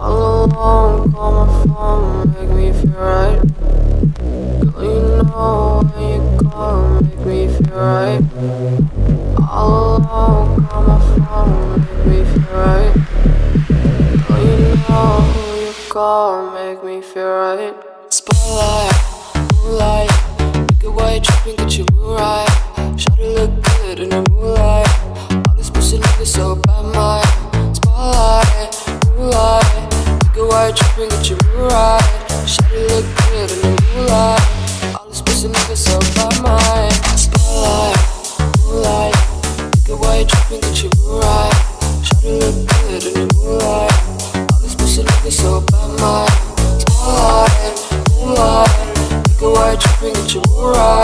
All alone, call my phone, make me feel right. Girl, you know when you call, make me feel right. All alone, call my phone, make me feel right. Girl, you know who you call, make me feel right. Spotlight, moonlight, make it white, tripping, get you right. Shawty look good in the moonlight. All these pussy niggas so bad, my white, tripping, get you right. Shawty look good in the moonlight. All these pussy niggas so bad, my spotlight, moonlight, make it white, tripping, get you right. Look good in the moonlight. All these pussy niggas so bad, my spotlight, moonlight, make it white, tripping, get you right.